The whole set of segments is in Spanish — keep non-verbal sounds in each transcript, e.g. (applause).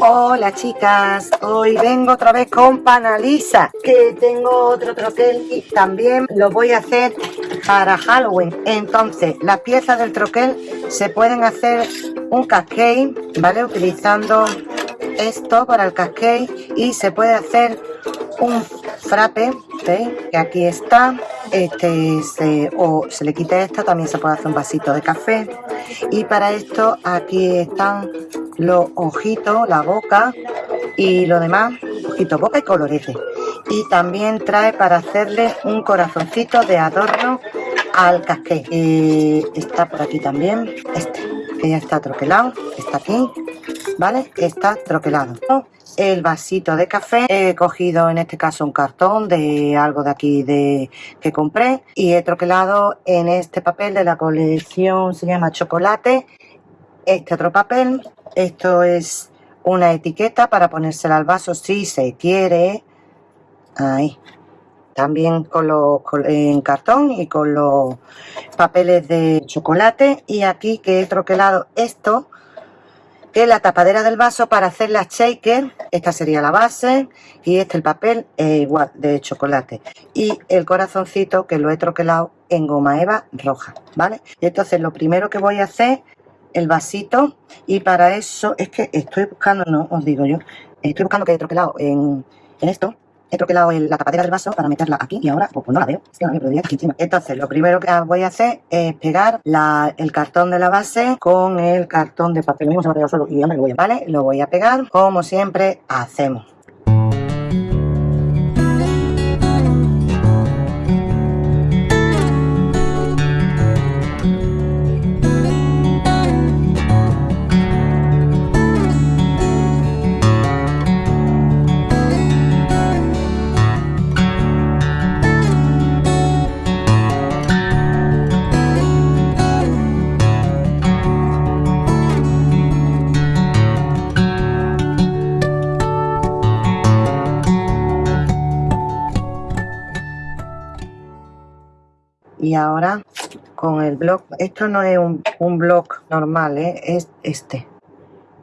Hola chicas, hoy vengo otra vez con Panalisa, que tengo otro troquel y también lo voy a hacer para Halloween. Entonces, las piezas del troquel se pueden hacer un cascade, ¿vale? Utilizando esto para el cascade y se puede hacer un frappe, ¿veis? Que aquí está, este se, o se le quita esta, también se puede hacer un vasito de café y para esto aquí están los ojitos, la boca y lo demás, ojitos, boca y colorete. Y también trae para hacerle un corazoncito de adorno al casqué. Y está por aquí también, este, que ya está troquelado, está aquí, ¿vale? Está troquelado. El vasito de café, he cogido en este caso un cartón de algo de aquí de que compré y he troquelado en este papel de la colección, se llama chocolate, este otro papel esto es una etiqueta para ponérsela al vaso si se quiere. Ahí. También con los en cartón y con los papeles de chocolate. Y aquí que he troquelado esto, es la tapadera del vaso para hacer la shaker. Esta sería la base y este el papel igual de chocolate. Y el corazoncito que lo he troquelado en goma eva roja, ¿vale? Entonces lo primero que voy a hacer el vasito y para eso es que estoy buscando, no os digo yo, estoy buscando que he troquelado en, en esto, he troquelado la tapadera del vaso para meterla aquí y ahora pues, no la veo, es que. Entonces lo primero que voy a hacer es pegar el cartón de la base con el cartón de papel, mismo se ha solo y me lo voy ¿vale? Lo voy a pegar como siempre hacemos. Y ahora con el blog esto no es un, un blog normal ¿eh? es este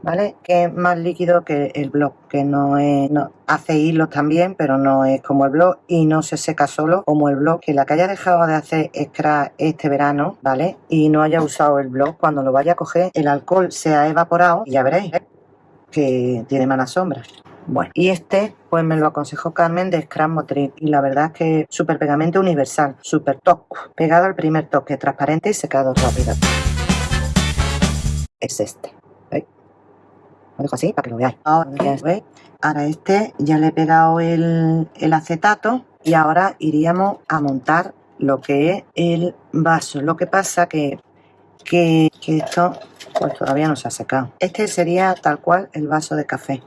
¿vale? Que es más líquido que el blog, que no es, hace hilos también, pero no es como el blog y no se seca solo como el blog. Que la que haya dejado de hacer scratch este verano, ¿vale? Y no haya usado el blog, cuando lo vaya a coger, el alcohol se ha evaporado y ya veréis ¿eh? que tiene malas sombras. Bueno, y este pues me lo aconsejó Carmen de Scrap Motriz y la verdad es que súper pegamento universal, súper top, pegado al primer toque, transparente y secado rápido. Es este, ¿veis? Lo dejo así para que lo veáis. Ahora, ¿veis? ahora este ya le he pegado el, el acetato y ahora iríamos a montar lo que es el vaso. Lo que pasa que, que, que esto pues todavía no se ha secado. Este sería tal cual el vaso de café.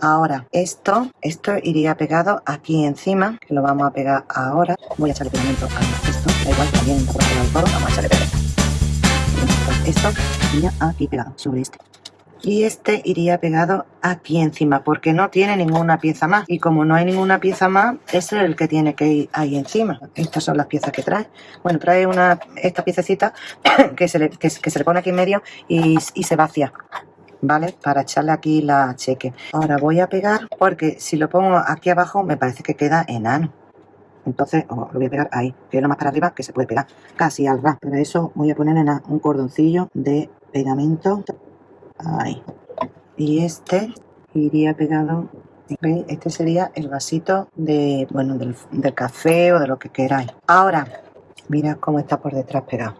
Ahora, esto, esto iría pegado aquí encima, que lo vamos a pegar ahora. Voy a echarle pegamento a esto, da igual, también el vamos a echarle pegamento. Esto iría aquí pegado sobre este y este iría pegado aquí encima porque no tiene ninguna pieza más y como no hay ninguna pieza más ese es el que tiene que ir ahí encima estas son las piezas que trae bueno trae una esta piececita (coughs) que se le, que, se le pone aquí en medio y, se vacía ¿vale? Para echarle aquí la cheque. Ahora voy a pegar porque si lo pongo aquí abajo me parece que queda enano. Entonces lo voy a pegar ahí, que es lo más para arriba que se puede pegar, casi al ras. Para eso voy a poner en un cordoncillo de pegamento Ahí. Y este iría pegado. Este sería el vasito de, bueno, del, café o de lo que queráis. Ahora, mira cómo está por detrás pegado.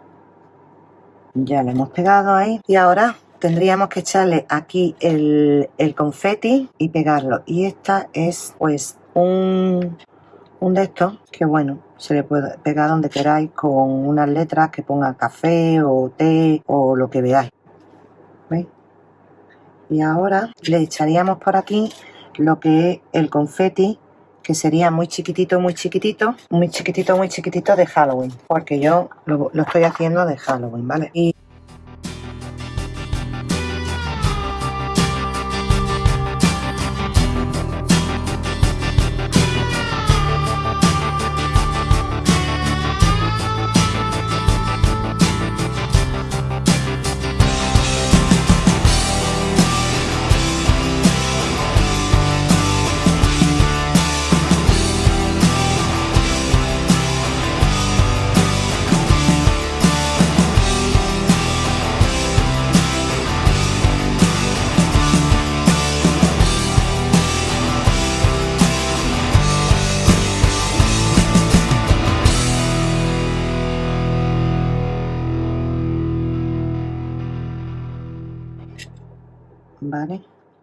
Ya lo hemos pegado ahí. Y ahora tendríamos que echarle aquí el, el confeti y pegarlo. Y esta es pues un, un de estos que bueno, se le puede pegar donde queráis con unas letras que ponga café o té o lo que veáis. ¿Veis? Y ahora le echaríamos por aquí lo que es el confeti que sería muy chiquitito, muy chiquitito, muy chiquitito, muy chiquitito de Halloween, porque yo lo, lo estoy haciendo de Halloween, ¿vale? Y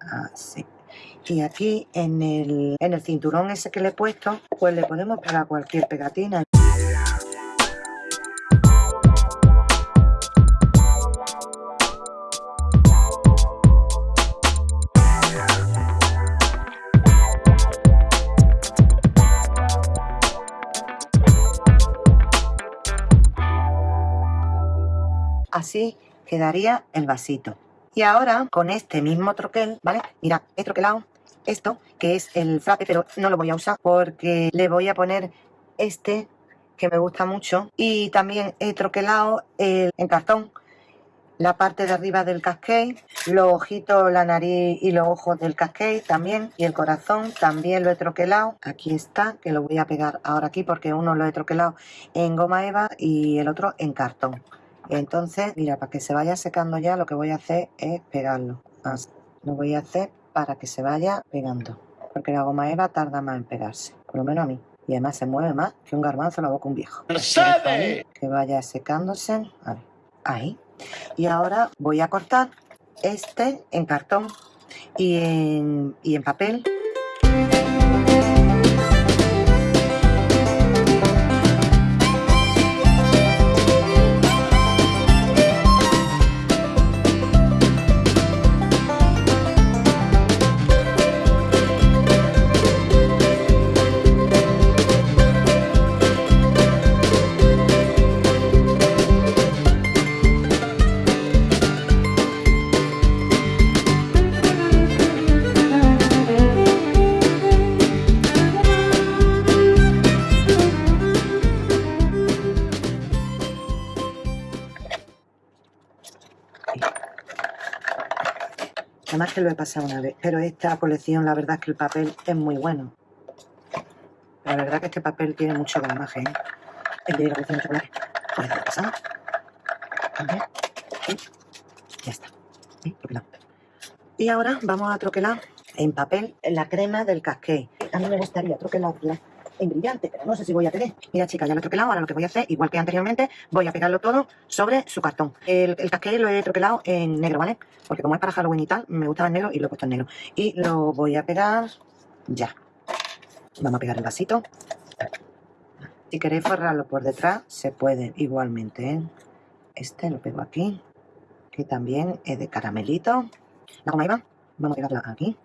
Así. Y aquí en el, en el cinturón ese que le he puesto, pues le podemos pegar cualquier pegatina. Así quedaría el vasito. Y ahora con este mismo troquel, ¿vale? Mira, he troquelado esto, que es el frappe, pero no lo voy a usar porque le voy a poner este que me gusta mucho. Y también he troquelado el, en cartón la parte de arriba del cascade, los ojitos, la nariz y los ojos del cascade también. Y el corazón también lo he troquelado. Aquí está, que lo voy a pegar ahora aquí porque uno lo he troquelado en goma eva y el otro en cartón. Entonces, mira, para que se vaya secando ya, lo que voy a hacer es pegarlo. Lo voy a hacer para que se vaya pegando. Porque la goma eva tarda más en pegarse. Por lo menos a mí. Y además se mueve más que un garbanzo en la boca un viejo. sabe! Que vaya secándose. A ver, ahí. Y ahora voy a cortar este en cartón y en, y en papel. Que lo he pasado una vez. Pero esta colección, la verdad es que el papel es muy bueno. La verdad que este papel tiene mucho gramaje. ¿eh? El de la colección de chocolate. Pues lo he pasado. Y ya está. ¿Sí? Troquelado. Y ahora vamos a troquelar en papel la crema del casqué. A mí me gustaría troquelarla en brillante, pero no sé si voy a tener. Mira, chicas, ya lo he troquelado. Ahora lo que voy a hacer, igual que anteriormente, voy a pegarlo todo sobre su cartón. El, el casqué lo he troquelado en negro, ¿vale? Porque como es para Halloween y tal, me gustaba en negro y lo he puesto en negro. Y lo voy a pegar ya. Vamos a pegar el vasito. Si queréis forrarlo por detrás, se puede igualmente, ¿eh? Este lo pego aquí, que también es de caramelito. La goma iba, vamos a pegarla aquí.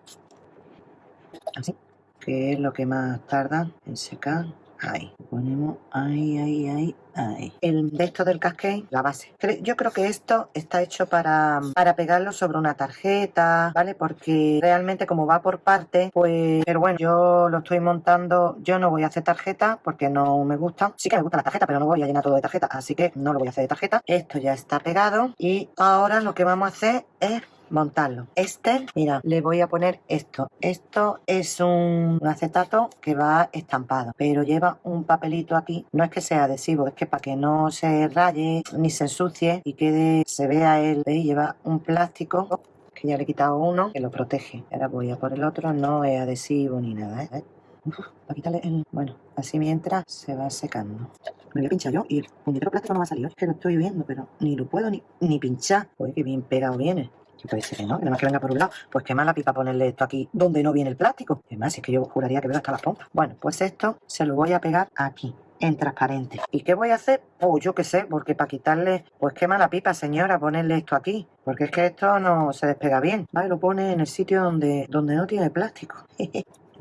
Que es lo que más tarda en secar. Ahí, ponemos ahí, ahí, ahí, ahí. El de esto del cascade, la base. Yo creo que esto está hecho para, para pegarlo sobre una tarjeta, ¿vale? Porque realmente como va por parte, pues... Pero bueno, yo lo estoy montando, yo no voy a hacer tarjeta porque no me gusta. Sí que me gusta la tarjeta, pero no voy a llenar todo de tarjeta, así que no lo voy a hacer de tarjeta. Esto ya está pegado y ahora lo que vamos a hacer es montarlo. Este, mira, le voy a poner esto. Esto es un acetato que va estampado, pero lleva un papelito aquí. No es que sea adhesivo, es que para que no se raye ni se ensucie y quede, se vea el, ¿veis? lleva un plástico que ya le he quitado uno que lo protege. Ahora voy a por el otro, no es adhesivo ni nada, ¿eh? Uf, para quitarle el... Bueno, así mientras se va secando. Me voy a pinchar yo y el puñetero plástico no va a salir. Es que lo estoy viendo, pero ni lo puedo ni, ni pinchar. Oye, que bien pegado viene. Y puede ser que no, nada más que venga por un lado. Pues qué mala pipa ponerle esto aquí donde no viene el plástico. Además, es que yo juraría que veo hasta las pompas. Bueno, pues esto se lo voy a pegar aquí en transparente. ¿Y qué voy a hacer? Pues yo qué sé, porque para quitarle, pues qué mala pipa, señora, ponerle esto aquí. Porque es que esto no se despega bien. Vale, lo pone en el sitio donde, donde no tiene plástico.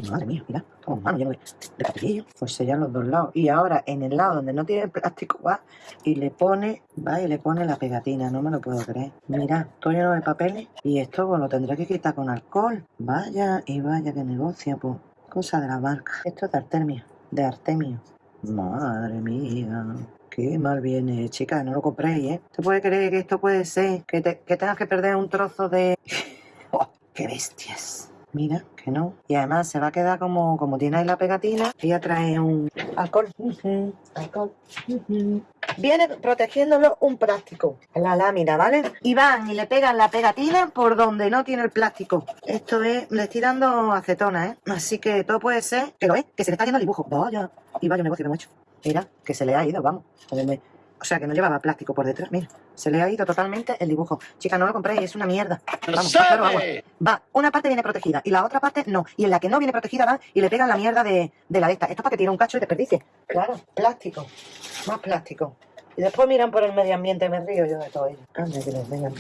Madre mía, mira, con mano lleno de, de papelillo. Pues sellan los dos lados. Y ahora en el lado donde no tiene el plástico va y le pone, va y le pone la pegatina. No me lo puedo creer. Mira, todo lleno de papeles. Y esto pues lo tendré que quitar con alcohol. Vaya y vaya que negocio, pues. Cosa de la marca. Esto es de Artemia. De Artemio. Madre mía. Qué mal viene, chica, no lo compréis, ¿eh? ¿Te puede creer que esto puede ser? Que, te, que tengas que perder un trozo de... (laughs) ¡Oh, ¡Qué bestias! Mira, que no. Y además se va a quedar como, como tiene ahí la pegatina. Ella trae un alcohol. alcohol. Viene protegiéndolo un plástico. La lámina, ¿vale? Y van y le pegan la pegatina por donde no tiene el plástico. Esto es, le estoy dando acetona, ¿eh? Así que todo puede ser, que lo es, que se le está yendo el dibujo. Vaya. Y vaya negocio que hemos hecho. Mira, que se le ha ido, vamos. O sea que no llevaba plástico por detrás. Mira, se le ha ido totalmente el dibujo. Chica, no lo compréis, es una mierda. Vamos, va, claro, agua. Va, una parte viene protegida y la otra parte no. Y en la que no viene protegida va y le pegan la mierda de, de la de esta. Esto es para que tiene un cacho de desperdicie. Claro, plástico. Más plástico. Y después miran por el medio ambiente, me río yo de todo ello. Anda, que les vengan.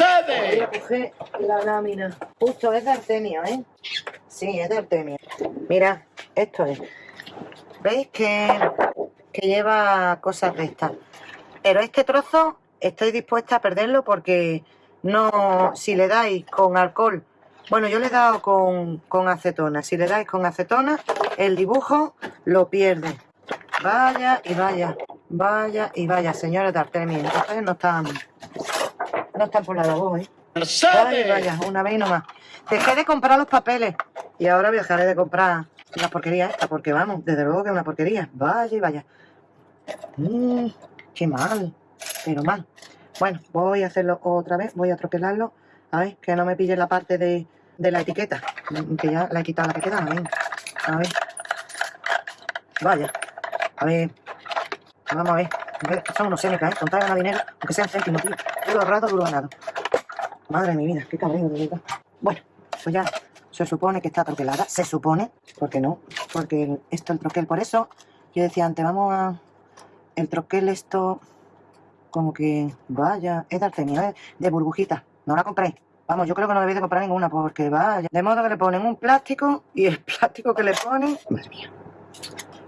A ver, voy a coger la lámina. Justo, es de artemio, ¿eh? Sí, es de artemio. Mira, esto es. ¿Veis que, que lleva cosas de estas? Pero este trozo estoy dispuesta a perderlo porque no, si le dais con alcohol, bueno, yo le he dado con, con acetona, si le dais con acetona, el dibujo lo pierde. Vaya y vaya, vaya y vaya, señores de. Ustedes no están, no están por la labor, ¿eh? Vaya y vaya, una vez y no más. Dejé de comprar los papeles y ahora dejaré de comprar la porquería esta, porque vamos, desde luego que es una porquería. Vaya y vaya. Mmm, qué mal, pero mal. Bueno, voy a hacerlo otra vez, voy a tropelarlo. A ver, que no me pille la parte de, de la etiqueta, que ya la he quitado la que quedaba. Venga, a ver. Vaya, a ver, vamos a ver. Son unos sénicas, ¿eh? Contar ganar dinero, aunque sean céntimos, tío. Duro rato, duro ganado. Madre de mi vida, qué cabrón de verdad. Bueno, pues ya se supone que está troquelada. Se supone, porque no, porque esto el troquel. Por eso yo decía antes, vamos a... El troquel esto, como que, vaya, es de artemio, de burbujita. No la compréis. Vamos, yo creo que no debéis de comprar ninguna porque vaya. De modo que le ponen un plástico y el plástico que le ponen... Madre mía.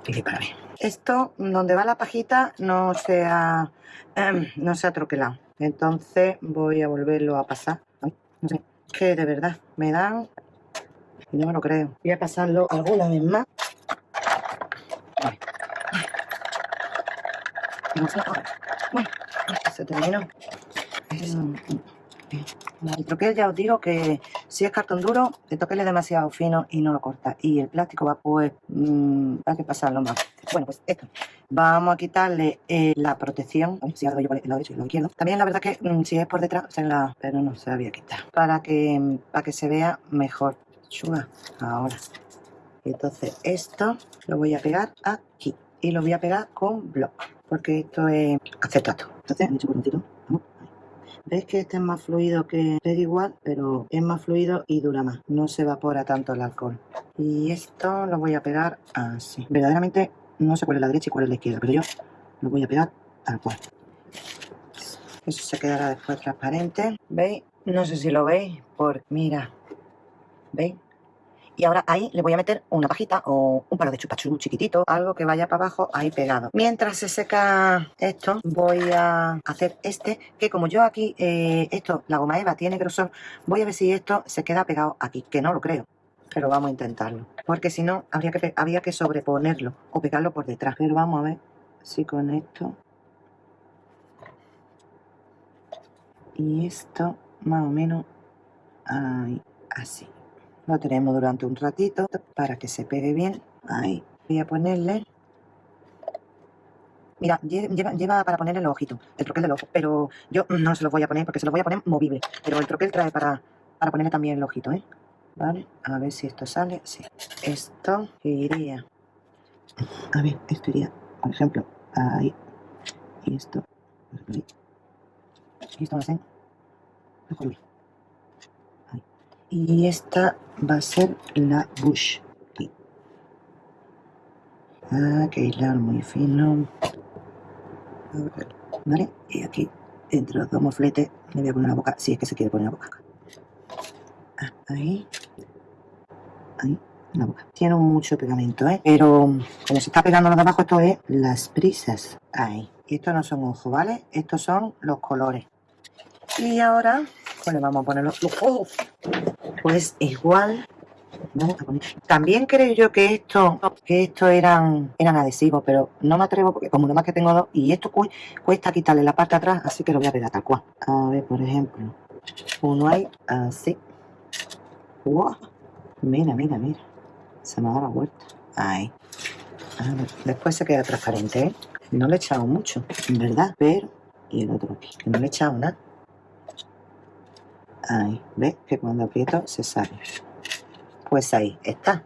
Y para mí. Esto, donde va la pajita, no se ha, em, no se troquelado. Entonces voy a volverlo a pasar. sé, que de verdad me dan... No me lo creo. Voy a pasarlo alguna vez más. Bueno, se terminó. El troquel ya os digo que si es cartón duro, el troquel es demasiado fino y no lo corta. Y el plástico va pues, mmm, hay que pasarlo más. Bueno, pues esto. Vamos a quitarle eh, la protección. si ahora yo el lado derecho y el izquierdo. También la verdad que mmm, si es por detrás, se pero no se la voy a quitar. Para que, para que se vea mejor. Chuga. Ahora. Entonces esto lo voy a pegar aquí. Y lo voy a pegar con block. Porque esto es acetato. Entonces, he hecho. Veis que este es más fluido que pega igual, pero es más fluido y dura más. No se evapora tanto el alcohol. Y esto lo voy a pegar así. Verdaderamente no sé cuál es la derecha y cuál es la izquierda, pero yo lo voy a pegar tal cual. Eso se quedará después transparente. ¿Veis? No sé si lo veis, porque mira, ¿veis? Y ahora ahí le voy a meter una pajita o un palo de chupachú chiquitito, algo que vaya para abajo ahí pegado. Mientras se seca esto, voy a hacer este, que como yo aquí, eh, esto, la goma eva tiene grosor, voy a ver si esto se queda pegado aquí, que no lo creo. Pero vamos a intentarlo. Porque si no, habría que, habría que sobreponerlo o pegarlo por detrás. Pero vamos a ver si con esto... Y esto, más o menos, ahí, así. Lo tenemos durante un ratito para que se pegue bien. Ahí. Voy a ponerle... Mira, lleva, para ponerle el ojito, el troquel del ojo, pero yo no se lo voy a poner porque se lo voy a poner movible. Pero el troquel trae para, para ponerle también el ojito, ¿eh? Vale, a ver si esto sale. Sí. Esto iría... A ver, esto iría, por ejemplo, ahí. Y esto... Y esto va a ser... Y esta va a ser la bush. Aquí. Ah, que hilar muy fino. ¿Vale? Y aquí, entre los dos mofletes, le voy a poner la boca, si es que se quiere poner la boca ah, ahí. Ahí, la boca. Tiene mucho pegamento, ¿eh? Pero como se está pegando lo de abajo, esto es las prisas. Ahí. Y estos no son ojos, ¿vale? Estos son los colores. Y ahora, le vamos a poner los ojos. Pues igual también creo yo que esto que esto eran eran adhesivos, pero no me atrevo porque como más que tengo dos y esto cuesta quitarle la parte de atrás, así que lo voy a pegar tal cual. A ver, por ejemplo, uno hay así. Wow. Mira, mira, mira. Se me dado la vuelta. Ahí. después se queda transparente, ¿eh? No le he echado mucho, en verdad, pero... Y el otro aquí, no le he echado nada. Ahí, ¿ves? Que cuando aprieto se sale. Pues ahí está.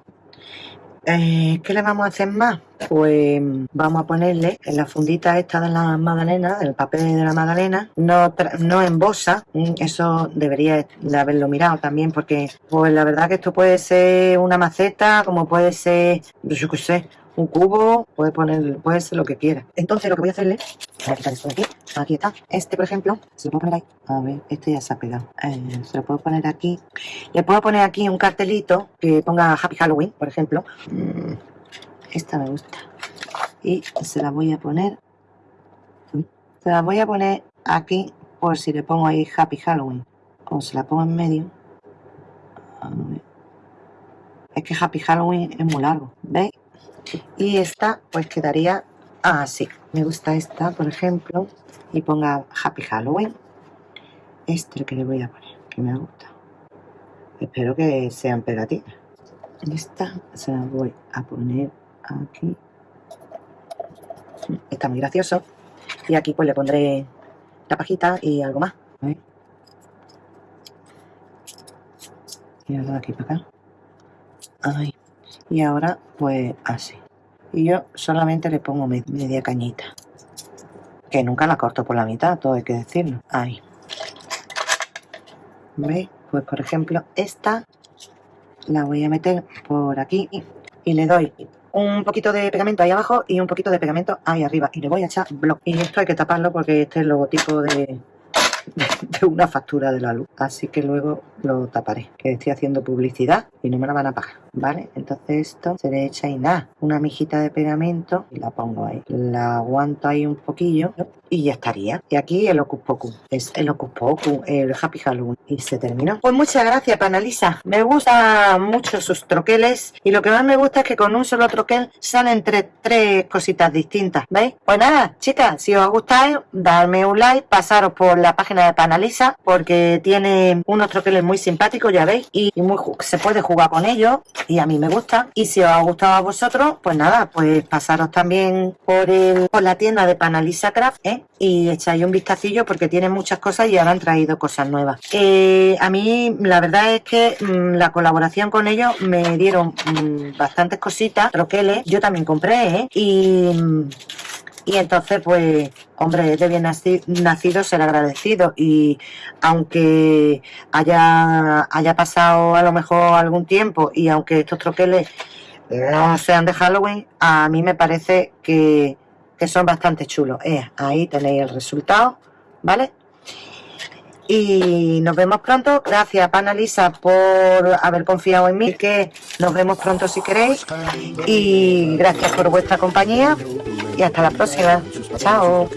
Eh, ¿Qué le vamos a hacer más? pues vamos a ponerle en la fundita esta de la magdalena, del papel de la magdalena, no, no en bosa, mm, eso debería de haberlo mirado también, porque pues la verdad que esto puede ser una maceta, como puede ser, yo qué sé, un cubo, puede poner, puede ser lo que quiera. Entonces lo que voy a hacerle, voy a quitar esto de aquí, aquí está. Este, por ejemplo, se lo puedo poner ahí. A ver, este ya se ha pegado. Eh, se lo puedo poner aquí. Le puedo poner aquí un cartelito que ponga Happy Halloween, por ejemplo. Mm, esta me gusta. Y se la voy a poner. Se la voy a poner aquí por si le pongo ahí Happy Halloween. O se la pongo en medio. Es que Happy Halloween es muy largo, ¿veis? Y esta pues quedaría así. Me gusta esta por ejemplo y ponga Happy Halloween. Este que le voy a poner que me gusta espero que sean pegatinas. Esta se la voy a poner aquí. Está muy gracioso. Y aquí pues le pondré la pajita y algo más. Y ahora aquí para acá. Ay. Y ahora pues así y yo solamente le pongo media cañita. Que nunca la corto por la mitad todo hay que decirlo. Ahí. ¿veis? pues por ejemplo esta la voy a meter por aquí y le doy un poquito de pegamento ahí abajo y un poquito de pegamento ahí arriba. Y le voy a echar block y esto hay que taparlo porque este es el logotipo de, (laughs) de una factura de la luz así que luego lo taparé que estoy haciendo publicidad y no me la van a pagar ¿vale? Entonces esto se le echa y nada, una mijita de pegamento y la pongo ahí. La aguanto ahí un poquillo y ya estaría. Y aquí el Ocus Pocus, es el Ocus Pocus, el Happy Halloween. Y se terminó. Pues muchas gracias, Panalisa. Me gustan mucho sus troqueles y lo que más me gusta es que con un solo troquel salen tres, tres cositas distintas, ¿veis? Pues nada, chicas, si os gusta, darme un like, pasaros por la página de Panalisa porque tiene unos troqueles muy simpáticos, ya veis, y muy, se puede jugar con ellos y a mí me gusta. Y si os ha gustado a vosotros, pues nada, pues pasaros también por, el, por la tienda de Panalisa Craft ¿eh? y echáis un vistacillo porque tiene muchas cosas y ahora han traído cosas nuevas. Eh, a mí la verdad es que mm, la colaboración con ellos me dieron mm, bastantes cositas, troqueles. Yo también compré ¿eh? y... Y entonces, pues, hombre, de bien nacido ser agradecido. Y aunque haya, haya pasado a lo mejor algún tiempo y aunque estos troqueles no sean de Halloween, a mí me parece que, son bastante chulos. Eh, ahí tenéis el resultado, ¿vale? Y nos vemos pronto. Gracias, Panalisa, por haber confiado en mí. Que nos vemos pronto si queréis. Y gracias por vuestra compañía y hasta la próxima. Chao.